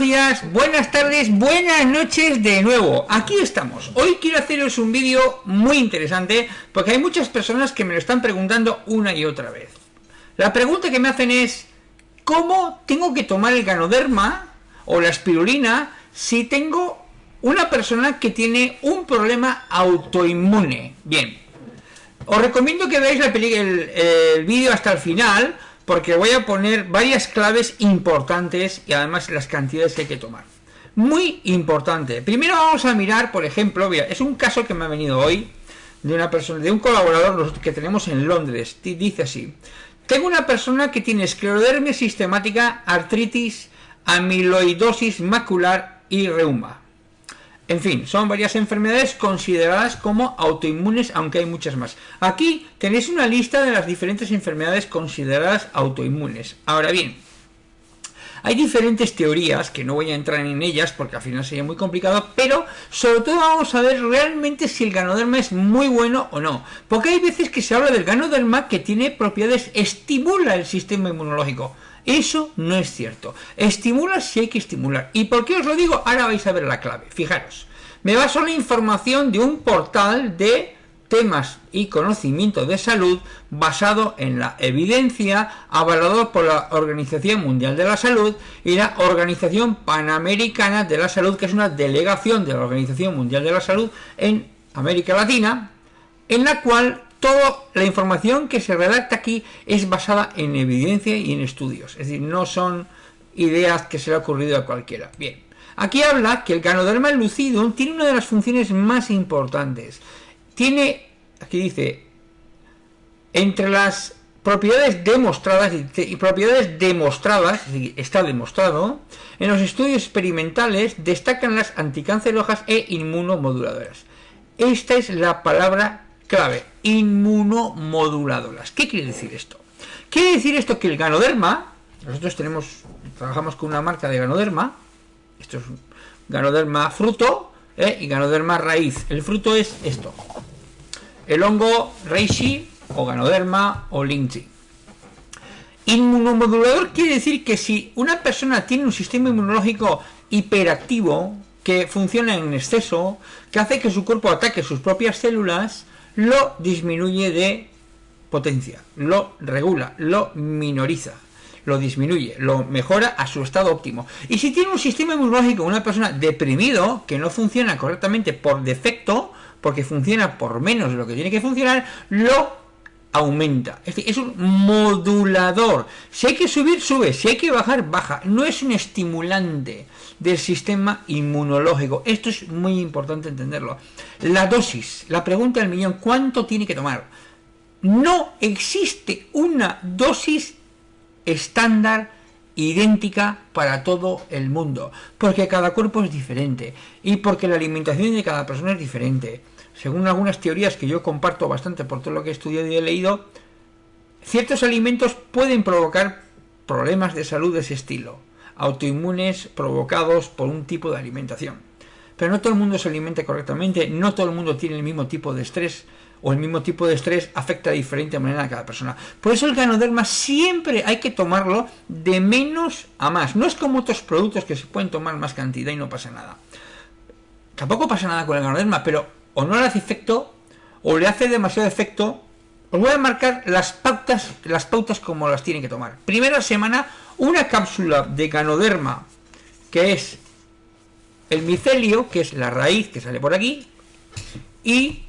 días, buenas tardes, buenas noches de nuevo. Aquí estamos. Hoy quiero haceros un vídeo muy interesante porque hay muchas personas que me lo están preguntando una y otra vez. La pregunta que me hacen es, ¿cómo tengo que tomar el ganoderma o la espirulina si tengo una persona que tiene un problema autoinmune? Bien, os recomiendo que veáis el, el vídeo hasta el final porque voy a poner varias claves importantes y además las cantidades que hay que tomar. Muy importante. Primero vamos a mirar, por ejemplo, es un caso que me ha venido hoy de una persona, de un colaborador que tenemos en Londres. Dice así: Tengo una persona que tiene esclerodermia sistemática, artritis, amiloidosis macular y reuma. En fin, son varias enfermedades consideradas como autoinmunes, aunque hay muchas más. Aquí tenéis una lista de las diferentes enfermedades consideradas autoinmunes. Ahora bien, hay diferentes teorías, que no voy a entrar en ellas porque al final sería muy complicado, pero sobre todo vamos a ver realmente si el ganoderma es muy bueno o no. Porque hay veces que se habla del ganoderma que tiene propiedades, estimula el sistema inmunológico. Eso no es cierto. Estimula si hay que estimular. ¿Y por qué os lo digo? Ahora vais a ver la clave. Fijaros. Me baso en la información de un portal de temas y conocimiento de salud basado en la evidencia avalado por la Organización Mundial de la Salud y la Organización Panamericana de la Salud, que es una delegación de la Organización Mundial de la Salud en América Latina, en la cual toda la información que se redacta aquí es basada en evidencia y en estudios, es decir, no son ideas que se le ha ocurrido a cualquiera. Bien, aquí habla que el ganoderma lucidum tiene una de las funciones más importantes. Tiene, aquí dice, entre las propiedades demostradas y propiedades demostradas, está demostrado, en los estudios experimentales destacan las anticancerosas e inmunomoduladoras. Esta es la palabra clave, inmunomoduladoras. ¿Qué quiere decir esto? Quiere decir esto que el ganoderma, nosotros tenemos, trabajamos con una marca de ganoderma, esto es ganoderma fruto ¿eh? y ganoderma raíz. El fruto es esto, el hongo reishi o ganoderma o linchi. Inmunomodulador quiere decir que si una persona tiene un sistema inmunológico hiperactivo, que funciona en exceso, que hace que su cuerpo ataque sus propias células, lo disminuye de potencia, lo regula, lo minoriza, lo disminuye, lo mejora a su estado óptimo. Y si tiene un sistema inmunológico, una persona deprimido, que no funciona correctamente por defecto, porque funciona por menos de lo que tiene que funcionar, lo aumenta. Es decir, es un modulador. Si hay que subir, sube. Si hay que bajar, baja. No es un estimulante del sistema inmunológico. Esto es muy importante entenderlo. La dosis, la pregunta del millón, ¿cuánto tiene que tomar? No existe una dosis estándar idéntica para todo el mundo, porque cada cuerpo es diferente y porque la alimentación de cada persona es diferente. Según algunas teorías que yo comparto bastante por todo lo que he estudiado y he leído, ciertos alimentos pueden provocar problemas de salud de ese estilo autoinmunes provocados por un tipo de alimentación. Pero no todo el mundo se alimenta correctamente, no todo el mundo tiene el mismo tipo de estrés, o el mismo tipo de estrés afecta de diferente manera a cada persona. Por eso el ganoderma siempre hay que tomarlo de menos a más. No es como otros productos que se pueden tomar más cantidad y no pasa nada. Tampoco pasa nada con el ganoderma, pero o no le hace efecto, o le hace demasiado efecto. Os voy a marcar las pautas, las pautas como las tienen que tomar. Primera semana una cápsula de ganoderma, que es el micelio, que es la raíz que sale por aquí, y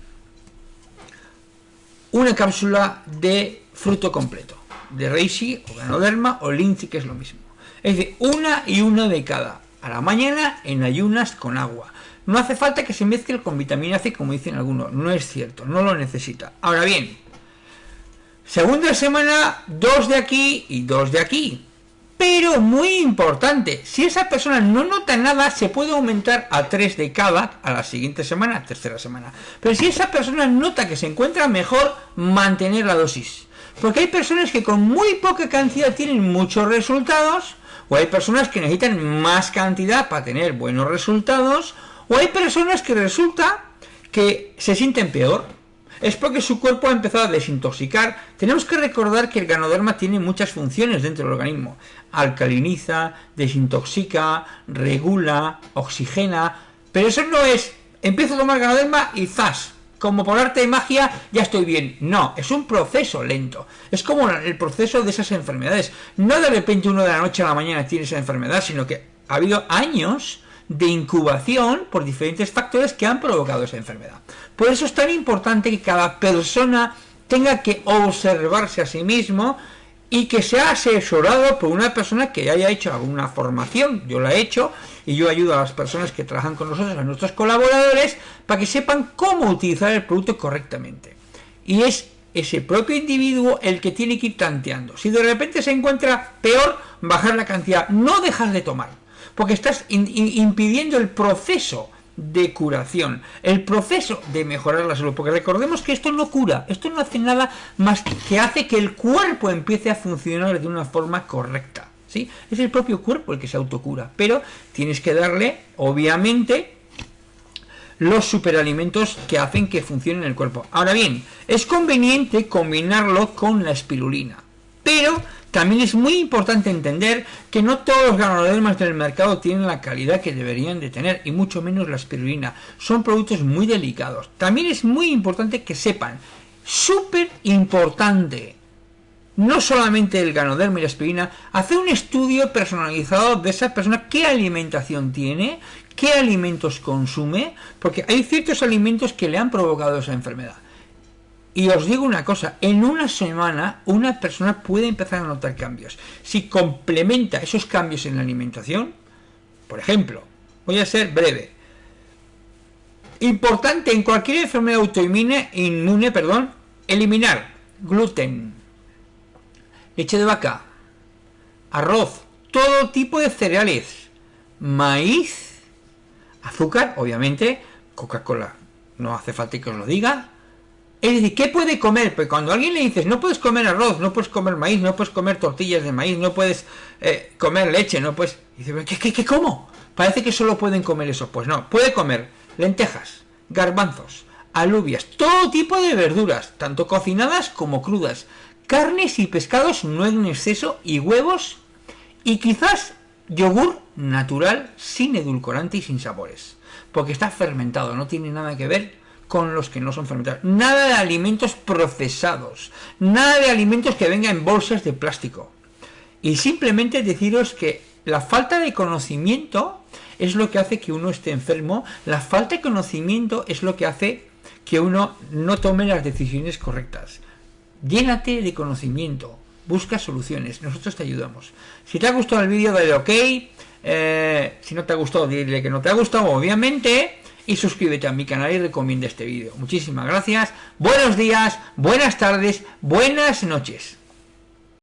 una cápsula de fruto completo, de reishi o ganoderma o lince, que es lo mismo. Es decir, una y una de cada, a la mañana en ayunas con agua. No hace falta que se mezcle con vitamina C, como dicen algunos, no es cierto, no lo necesita. Ahora bien, segunda semana, dos de aquí y dos de aquí. Pero muy importante, si esa persona no nota nada, se puede aumentar a 3 de cada a la siguiente semana, tercera semana. Pero si esa persona nota que se encuentra mejor, mantener la dosis. Porque hay personas que con muy poca cantidad tienen muchos resultados, o hay personas que necesitan más cantidad para tener buenos resultados, o hay personas que resulta que se sienten peor. Es porque su cuerpo ha empezado a desintoxicar. Tenemos que recordar que el ganoderma tiene muchas funciones dentro del organismo. Alcaliniza, desintoxica, regula, oxigena, pero eso no es, empiezo a tomar ganoderma y ¡zas! Como por arte de magia ya estoy bien. No, es un proceso lento. Es como el proceso de esas enfermedades. No de repente uno de la noche a la mañana tiene esa enfermedad, sino que ha habido años de incubación por diferentes factores que han provocado esa enfermedad. Por eso es tan importante que cada persona tenga que observarse a sí mismo y que sea asesorado por una persona que haya hecho alguna formación. Yo la he hecho y yo ayudo a las personas que trabajan con nosotros, a nuestros colaboradores, para que sepan cómo utilizar el producto correctamente. Y es ese propio individuo el que tiene que ir tanteando. Si de repente se encuentra peor, bajar la cantidad, no dejar de tomar porque estás impidiendo el proceso de curación, el proceso de mejorar la salud, porque recordemos que esto no cura, esto no hace nada más que hace que el cuerpo empiece a funcionar de una forma correcta, ¿sí? Es el propio cuerpo el que se autocura, pero tienes que darle, obviamente, los superalimentos que hacen que funcione el cuerpo. Ahora bien, es conveniente combinarlo con la espirulina, también es muy importante entender que no todos los ganodermas del mercado tienen la calidad que deberían de tener, y mucho menos la espirulina. Son productos muy delicados. También es muy importante que sepan, súper importante, no solamente el ganoderma y la aspirina, hacer un estudio personalizado de esa persona, qué alimentación tiene, qué alimentos consume, porque hay ciertos alimentos que le han provocado esa enfermedad. Y os digo una cosa, en una semana una persona puede empezar a notar cambios. Si complementa esos cambios en la alimentación, por ejemplo, voy a ser breve. Importante en cualquier enfermedad autoinmune, inmune, perdón, eliminar gluten, leche de vaca, arroz, todo tipo de cereales, maíz, azúcar, obviamente, Coca-Cola, no hace falta que os lo diga, es decir, ¿qué puede comer? Pues cuando alguien le dices, no puedes comer arroz, no puedes comer maíz, no puedes comer tortillas de maíz, no puedes eh, comer leche, no puedes... Dice, ¿qué, qué, qué cómo? Parece que solo pueden comer eso. Pues no, puede comer lentejas, garbanzos, alubias, todo tipo de verduras, tanto cocinadas como crudas, carnes y pescados no en exceso y huevos y quizás yogur natural sin edulcorante y sin sabores. Porque está fermentado, no tiene nada que ver con los que no son fermentados. Nada de alimentos procesados, nada de alimentos que vengan en bolsas de plástico. Y simplemente deciros que la falta de conocimiento es lo que hace que uno esté enfermo, la falta de conocimiento es lo que hace que uno no tome las decisiones correctas. Llénate de conocimiento, busca soluciones, nosotros te ayudamos. Si te ha gustado el vídeo, dale ok, eh, si no te ha gustado, dile que no te ha gustado, obviamente, y suscríbete a mi canal y recomienda este vídeo. Muchísimas gracias, buenos días, buenas tardes, buenas noches.